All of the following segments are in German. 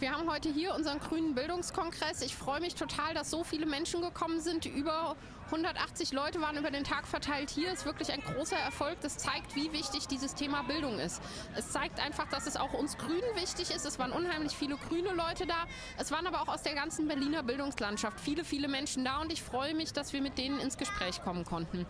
Wir haben heute hier unseren grünen Bildungskongress. Ich freue mich total, dass so viele Menschen gekommen sind. Über 180 Leute waren über den Tag verteilt hier. Ist wirklich ein großer Erfolg. Das zeigt, wie wichtig dieses Thema Bildung ist. Es zeigt einfach, dass es auch uns Grünen wichtig ist. Es waren unheimlich viele grüne Leute da. Es waren aber auch aus der ganzen Berliner Bildungslandschaft viele, viele Menschen da und ich freue mich, dass wir mit denen ins Gespräch kommen konnten.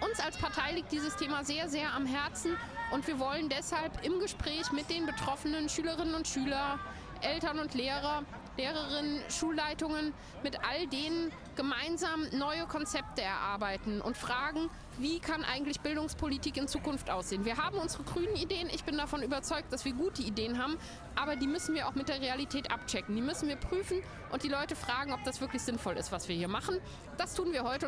Uns als Partei liegt dieses Thema sehr, sehr am Herzen und wir wollen deshalb im Gespräch mit den betroffenen Schülerinnen und Schülern Eltern und Lehrer, Lehrerinnen, Schulleitungen, mit all denen gemeinsam neue Konzepte erarbeiten und fragen, wie kann eigentlich Bildungspolitik in Zukunft aussehen. Wir haben unsere grünen Ideen, ich bin davon überzeugt, dass wir gute Ideen haben, aber die müssen wir auch mit der Realität abchecken. Die müssen wir prüfen und die Leute fragen, ob das wirklich sinnvoll ist, was wir hier machen. Das tun wir heute.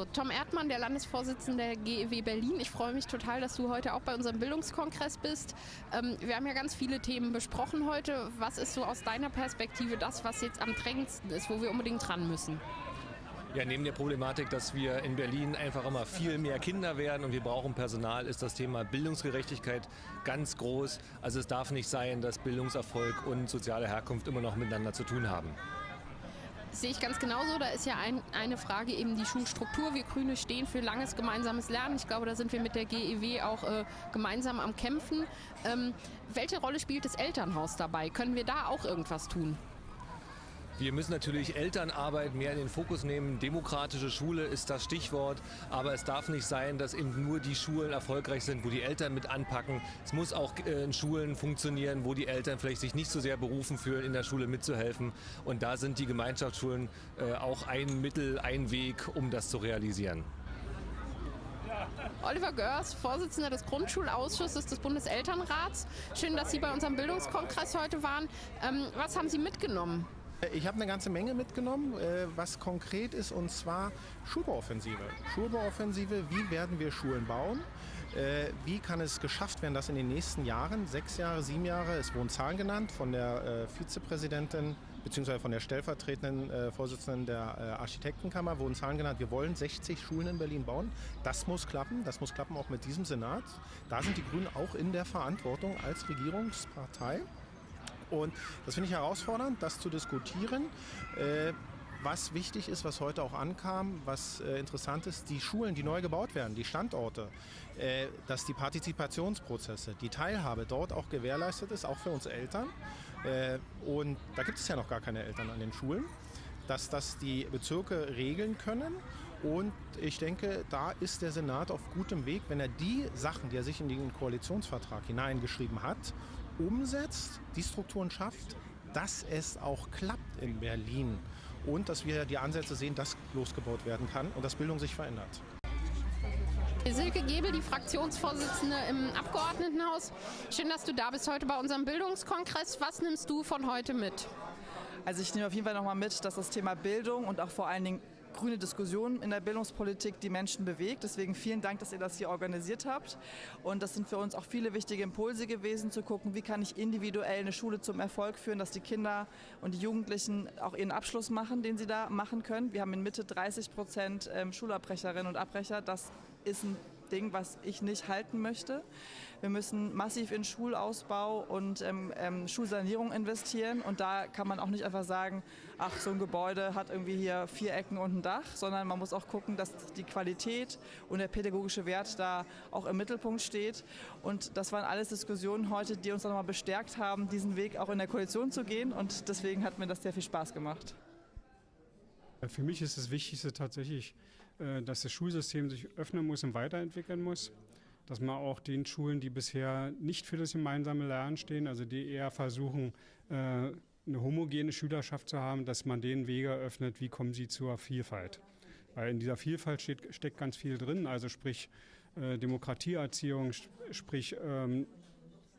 So, Tom Erdmann, der Landesvorsitzende der GEW Berlin. Ich freue mich total, dass du heute auch bei unserem Bildungskongress bist. Ähm, wir haben ja ganz viele Themen besprochen heute. Was ist so aus deiner Perspektive das, was jetzt am drängendsten ist, wo wir unbedingt dran müssen? Ja, neben der Problematik, dass wir in Berlin einfach immer viel mehr Kinder werden und wir brauchen Personal, ist das Thema Bildungsgerechtigkeit ganz groß. Also es darf nicht sein, dass Bildungserfolg und soziale Herkunft immer noch miteinander zu tun haben sehe ich ganz genauso. Da ist ja ein, eine Frage eben die Schulstruktur. Wir Grüne stehen für langes gemeinsames Lernen. Ich glaube, da sind wir mit der GEW auch äh, gemeinsam am Kämpfen. Ähm, welche Rolle spielt das Elternhaus dabei? Können wir da auch irgendwas tun? Wir müssen natürlich Elternarbeit mehr in den Fokus nehmen. Demokratische Schule ist das Stichwort. Aber es darf nicht sein, dass eben nur die Schulen erfolgreich sind, wo die Eltern mit anpacken. Es muss auch äh, in Schulen funktionieren, wo die Eltern vielleicht sich nicht so sehr berufen fühlen, in der Schule mitzuhelfen. Und da sind die Gemeinschaftsschulen äh, auch ein Mittel, ein Weg, um das zu realisieren. Oliver Görs, Vorsitzender des Grundschulausschusses des Bundeselternrats. Schön, dass Sie bei unserem Bildungskongress heute waren. Ähm, was haben Sie mitgenommen? Ich habe eine ganze Menge mitgenommen, äh, was konkret ist, und zwar Schulbauoffensive. Schulbauoffensive, wie werden wir Schulen bauen? Äh, wie kann es geschafft werden, dass in den nächsten Jahren, sechs Jahre, sieben Jahre, es wurden Zahlen genannt von der äh, Vizepräsidentin bzw. von der stellvertretenden Vorsitzenden der Architektenkammer, wurden Zahlen genannt, wir wollen 60 Schulen in Berlin bauen. Das muss klappen, das muss klappen auch mit diesem Senat. Da sind die Grünen auch in der Verantwortung als Regierungspartei. Und das finde ich herausfordernd, das zu diskutieren. Äh, was wichtig ist, was heute auch ankam, was äh, interessant ist, die Schulen, die neu gebaut werden, die Standorte, äh, dass die Partizipationsprozesse, die Teilhabe dort auch gewährleistet ist, auch für uns Eltern. Äh, und da gibt es ja noch gar keine Eltern an den Schulen dass das die Bezirke regeln können. Und ich denke, da ist der Senat auf gutem Weg, wenn er die Sachen, die er sich in den Koalitionsvertrag hineingeschrieben hat, umsetzt, die Strukturen schafft, dass es auch klappt in Berlin und dass wir die Ansätze sehen, dass losgebaut werden kann und dass Bildung sich verändert. Silke Gebel, die Fraktionsvorsitzende im Abgeordnetenhaus. Schön, dass du da bist heute bei unserem Bildungskongress. Was nimmst du von heute mit? Also ich nehme auf jeden Fall nochmal mit, dass das Thema Bildung und auch vor allen Dingen grüne Diskussion in der Bildungspolitik die Menschen bewegt. Deswegen vielen Dank, dass ihr das hier organisiert habt. Und das sind für uns auch viele wichtige Impulse gewesen, zu gucken, wie kann ich individuell eine Schule zum Erfolg führen, dass die Kinder und die Jugendlichen auch ihren Abschluss machen, den sie da machen können. Wir haben in Mitte 30 Prozent ähm, Schulabbrecherinnen und Abbrecher. Das ist ein Ding, was ich nicht halten möchte. Wir müssen massiv in Schulausbau und ähm, ähm, Schulsanierung investieren. Und da kann man auch nicht einfach sagen, ach, so ein Gebäude hat irgendwie hier vier Ecken und ein Dach, sondern man muss auch gucken, dass die Qualität und der pädagogische Wert da auch im Mittelpunkt steht. Und das waren alles Diskussionen heute, die uns nochmal bestärkt haben, diesen Weg auch in der Koalition zu gehen. Und deswegen hat mir das sehr viel Spaß gemacht. Für mich ist das Wichtigste tatsächlich, dass das Schulsystem sich öffnen muss und weiterentwickeln muss. Dass man auch den Schulen, die bisher nicht für das gemeinsame Lernen stehen, also die eher versuchen, äh, eine homogene Schülerschaft zu haben, dass man denen Wege eröffnet, wie kommen sie zur Vielfalt. Weil in dieser Vielfalt steht, steckt ganz viel drin, also sprich äh, Demokratieerziehung, sprich ähm,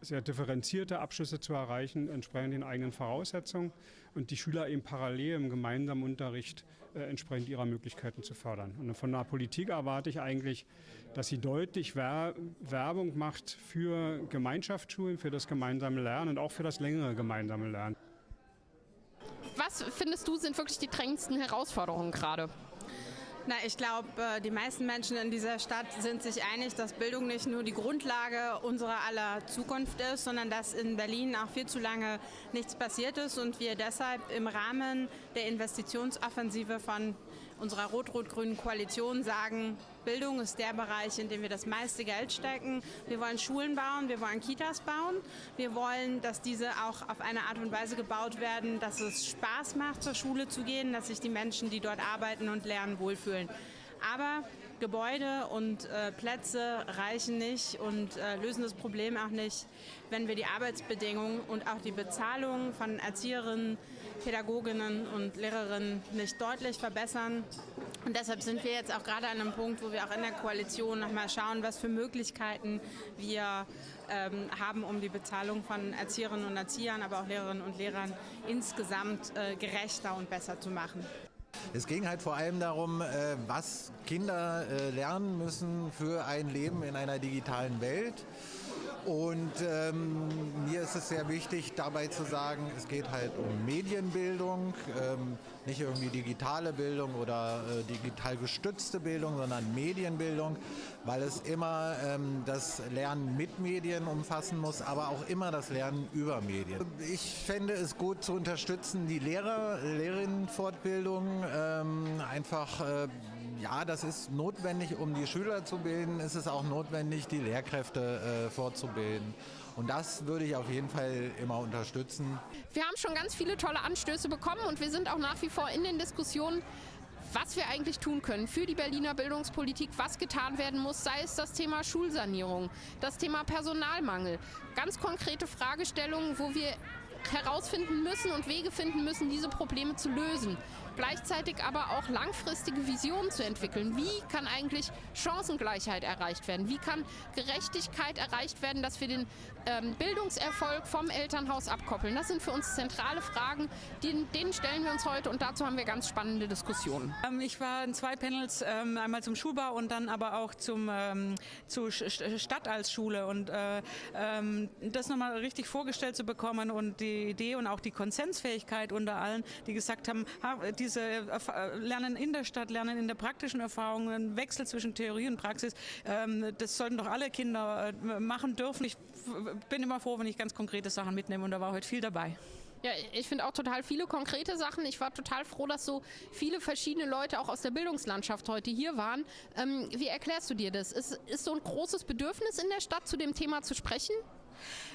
sehr differenzierte Abschlüsse zu erreichen, entsprechend den eigenen Voraussetzungen und die Schüler eben parallel im gemeinsamen Unterricht äh, entsprechend ihrer Möglichkeiten zu fördern. Und von der Politik erwarte ich eigentlich, dass sie deutlich Wer Werbung macht für Gemeinschaftsschulen, für das gemeinsame Lernen und auch für das längere gemeinsame Lernen. Was findest du sind wirklich die drängendsten Herausforderungen gerade? Na, ich glaube, äh, die meisten Menschen in dieser Stadt sind sich einig, dass Bildung nicht nur die Grundlage unserer aller Zukunft ist, sondern dass in Berlin auch viel zu lange nichts passiert ist und wir deshalb im Rahmen der Investitionsoffensive von unserer rot-rot-grünen Koalition sagen, Bildung ist der Bereich, in dem wir das meiste Geld stecken. Wir wollen Schulen bauen, wir wollen Kitas bauen. Wir wollen, dass diese auch auf eine Art und Weise gebaut werden, dass es Spaß macht, zur Schule zu gehen, dass sich die Menschen, die dort arbeiten und lernen, wohlfühlen. Aber Gebäude und äh, Plätze reichen nicht und äh, lösen das Problem auch nicht, wenn wir die Arbeitsbedingungen und auch die Bezahlung von Erzieherinnen, Pädagoginnen und Lehrerinnen nicht deutlich verbessern. Und deshalb sind wir jetzt auch gerade an einem Punkt, wo wir auch in der Koalition nochmal schauen, was für Möglichkeiten wir ähm, haben, um die Bezahlung von Erzieherinnen und Erziehern, aber auch Lehrerinnen und Lehrern insgesamt äh, gerechter und besser zu machen. Es ging halt vor allem darum, äh, was Kinder äh, lernen müssen für ein Leben in einer digitalen Welt. Und ähm, mir ist es sehr wichtig, dabei zu sagen, es geht halt um Medienbildung, ähm, nicht irgendwie digitale Bildung oder äh, digital gestützte Bildung, sondern Medienbildung, weil es immer ähm, das Lernen mit Medien umfassen muss, aber auch immer das Lernen über Medien. Ich fände es gut zu unterstützen, die Lehrer, Lehrerinnenfortbildung ähm, einfach äh, ja, das ist notwendig, um die Schüler zu bilden. Es ist auch notwendig, die Lehrkräfte äh, fortzubilden. Und das würde ich auf jeden Fall immer unterstützen. Wir haben schon ganz viele tolle Anstöße bekommen und wir sind auch nach wie vor in den Diskussionen, was wir eigentlich tun können für die Berliner Bildungspolitik, was getan werden muss, sei es das Thema Schulsanierung, das Thema Personalmangel. Ganz konkrete Fragestellungen, wo wir herausfinden müssen und Wege finden müssen, diese Probleme zu lösen gleichzeitig aber auch langfristige Visionen zu entwickeln. Wie kann eigentlich Chancengleichheit erreicht werden? Wie kann Gerechtigkeit erreicht werden, dass wir den ähm, Bildungserfolg vom Elternhaus abkoppeln? Das sind für uns zentrale Fragen, die, denen stellen wir uns heute und dazu haben wir ganz spannende Diskussionen. Ähm, ich war in zwei Panels, ähm, einmal zum Schulbau und dann aber auch zum, ähm, zur Stadt als Schule und äh, ähm, das nochmal richtig vorgestellt zu bekommen und die Idee und auch die Konsensfähigkeit unter allen, die gesagt haben, diese äh, Lernen in der Stadt, Lernen in der praktischen Erfahrung, ein Wechsel zwischen Theorie und Praxis, ähm, das sollten doch alle Kinder äh, machen dürfen. Ich bin immer froh, wenn ich ganz konkrete Sachen mitnehme und da war heute viel dabei. Ja, ich finde auch total viele konkrete Sachen. Ich war total froh, dass so viele verschiedene Leute auch aus der Bildungslandschaft heute hier waren. Ähm, wie erklärst du dir das? Ist, ist so ein großes Bedürfnis in der Stadt, zu dem Thema zu sprechen?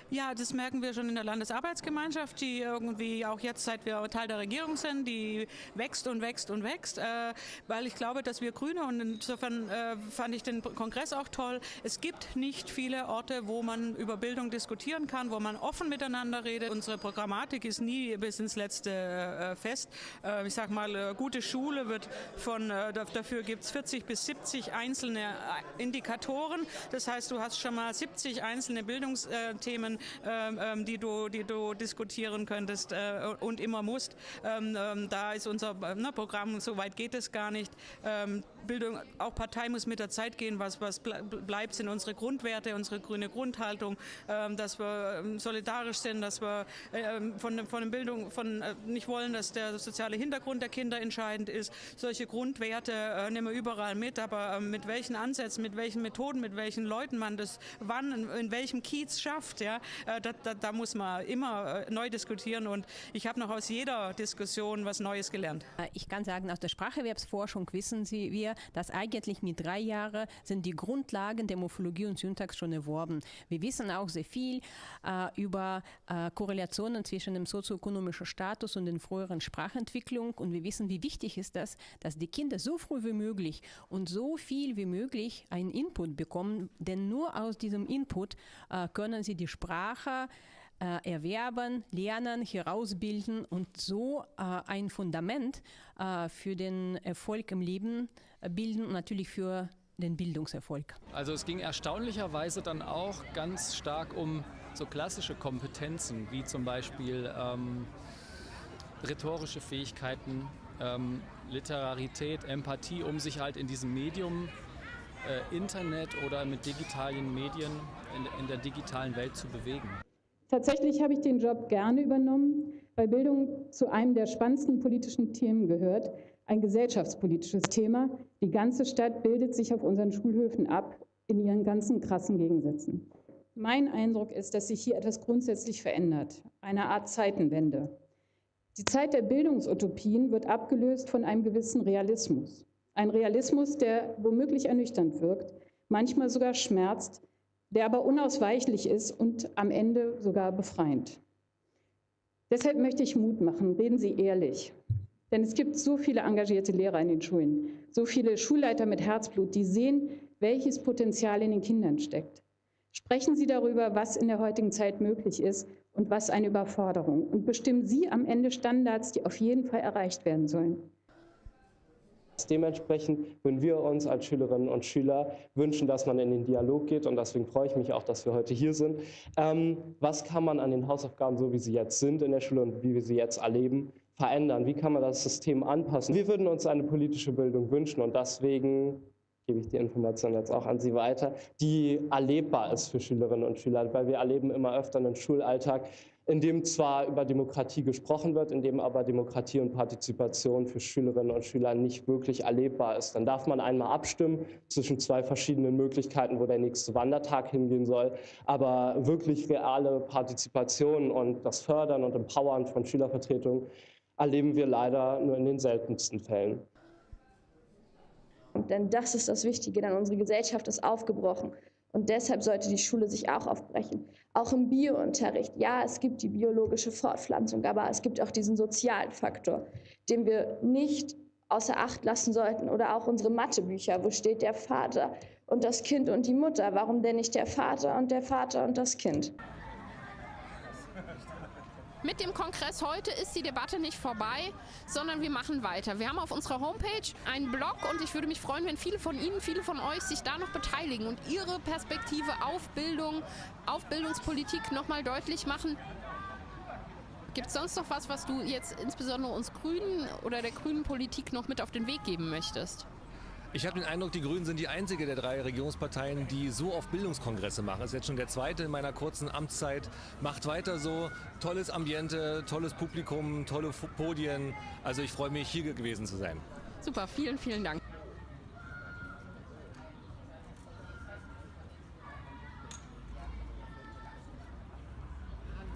Ja, das merken wir schon in der Landesarbeitsgemeinschaft, die irgendwie auch jetzt, seit wir Teil der Regierung sind, die wächst und wächst und wächst, äh, weil ich glaube, dass wir Grüne und insofern äh, fand ich den Kongress auch toll. Es gibt nicht viele Orte, wo man über Bildung diskutieren kann, wo man offen miteinander redet. Unsere Programmatik ist nie bis ins letzte äh, fest. Äh, ich sag mal, äh, gute Schule wird von, äh, dafür gibt es 40 bis 70 einzelne Indikatoren. Das heißt, du hast schon mal 70 einzelne Bildungsthemen ähm, ähm, die, du, die du diskutieren könntest äh, und immer musst. Ähm, ähm da ist unser ne, Programm, so weit geht es gar nicht. Ähm, Bildung, auch Partei muss mit der Zeit gehen. Was, was bleibt, sind unsere Grundwerte, unsere grüne Grundhaltung, ähm, dass wir solidarisch sind, dass wir von, von Bildung von, äh, nicht wollen, dass der soziale Hintergrund der Kinder entscheidend ist. Solche Grundwerte äh, nehmen wir überall mit, aber mit welchen Ansätzen, mit welchen Methoden, mit welchen Leuten man das wann, in, welchem Kiez schafft, ja, äh, da, da, da, muss man immer neu diskutieren und ich habe noch aus jeder Diskussion was Neues gelernt. Ich kann sagen, aus der Spracherwerbsforschung wissen Sie, wir, dass eigentlich mit drei Jahren sind die Grundlagen der Morphologie und Syntax schon erworben. Wir wissen auch sehr viel äh, über äh, Korrelationen zwischen dem sozioökonomischen Status und den früheren Sprachentwicklung und wir wissen, wie wichtig ist das, dass die Kinder so früh wie möglich und so viel wie möglich einen Input bekommen, denn nur aus diesem Input äh, können sie die Sprache äh, erwerben, lernen, herausbilden und so äh, ein Fundament äh, für den Erfolg im Leben äh, bilden und natürlich für den Bildungserfolg. Also es ging erstaunlicherweise dann auch ganz stark um so klassische Kompetenzen, wie zum Beispiel ähm, rhetorische Fähigkeiten, ähm, Literarität, Empathie, um sich halt in diesem Medium äh, Internet oder mit digitalen Medien in, in der digitalen Welt zu bewegen. Tatsächlich habe ich den Job gerne übernommen, weil Bildung zu einem der spannendsten politischen Themen gehört, ein gesellschaftspolitisches Thema. Die ganze Stadt bildet sich auf unseren Schulhöfen ab in ihren ganzen krassen Gegensätzen. Mein Eindruck ist, dass sich hier etwas grundsätzlich verändert, eine Art Zeitenwende. Die Zeit der Bildungsutopien wird abgelöst von einem gewissen Realismus. Ein Realismus, der womöglich ernüchternd wirkt, manchmal sogar schmerzt, der aber unausweichlich ist und am Ende sogar befreiend. Deshalb möchte ich Mut machen, reden Sie ehrlich. Denn es gibt so viele engagierte Lehrer in den Schulen, so viele Schulleiter mit Herzblut, die sehen, welches Potenzial in den Kindern steckt. Sprechen Sie darüber, was in der heutigen Zeit möglich ist und was eine Überforderung. Und bestimmen Sie am Ende Standards, die auf jeden Fall erreicht werden sollen. Dementsprechend würden wir uns als Schülerinnen und Schüler wünschen, dass man in den Dialog geht und deswegen freue ich mich auch, dass wir heute hier sind. Ähm, was kann man an den Hausaufgaben, so wie sie jetzt sind in der Schule und wie wir sie jetzt erleben, verändern? Wie kann man das System anpassen? Wir würden uns eine politische Bildung wünschen und deswegen gebe ich die Information jetzt auch an Sie weiter, die erlebbar ist für Schülerinnen und Schüler, weil wir erleben immer öfter einen Schulalltag, in dem zwar über Demokratie gesprochen wird, in dem aber Demokratie und Partizipation für Schülerinnen und Schüler nicht wirklich erlebbar ist. Dann darf man einmal abstimmen zwischen zwei verschiedenen Möglichkeiten, wo der nächste Wandertag hingehen soll. Aber wirklich reale Partizipation und das Fördern und Empowern von Schülervertretungen erleben wir leider nur in den seltensten Fällen. Denn das ist das Wichtige, denn unsere Gesellschaft ist aufgebrochen. Und deshalb sollte die Schule sich auch aufbrechen. Auch im Biounterricht. Ja, es gibt die biologische Fortpflanzung, aber es gibt auch diesen sozialen Faktor, den wir nicht außer Acht lassen sollten. Oder auch unsere Mathebücher. Wo steht der Vater und das Kind und die Mutter? Warum denn nicht der Vater und der Vater und das Kind? Mit dem Kongress heute ist die Debatte nicht vorbei, sondern wir machen weiter. Wir haben auf unserer Homepage einen Blog und ich würde mich freuen, wenn viele von Ihnen, viele von euch sich da noch beteiligen und ihre Perspektive auf Bildung, auf Bildungspolitik nochmal deutlich machen. Gibt es sonst noch was, was du jetzt insbesondere uns Grünen oder der grünen Politik noch mit auf den Weg geben möchtest? Ich habe den Eindruck, die Grünen sind die einzige der drei Regierungsparteien, die so oft Bildungskongresse machen. Das ist jetzt schon der zweite in meiner kurzen Amtszeit. Macht weiter so. Tolles Ambiente, tolles Publikum, tolle Podien. Also ich freue mich, hier gewesen zu sein. Super, vielen, vielen Dank.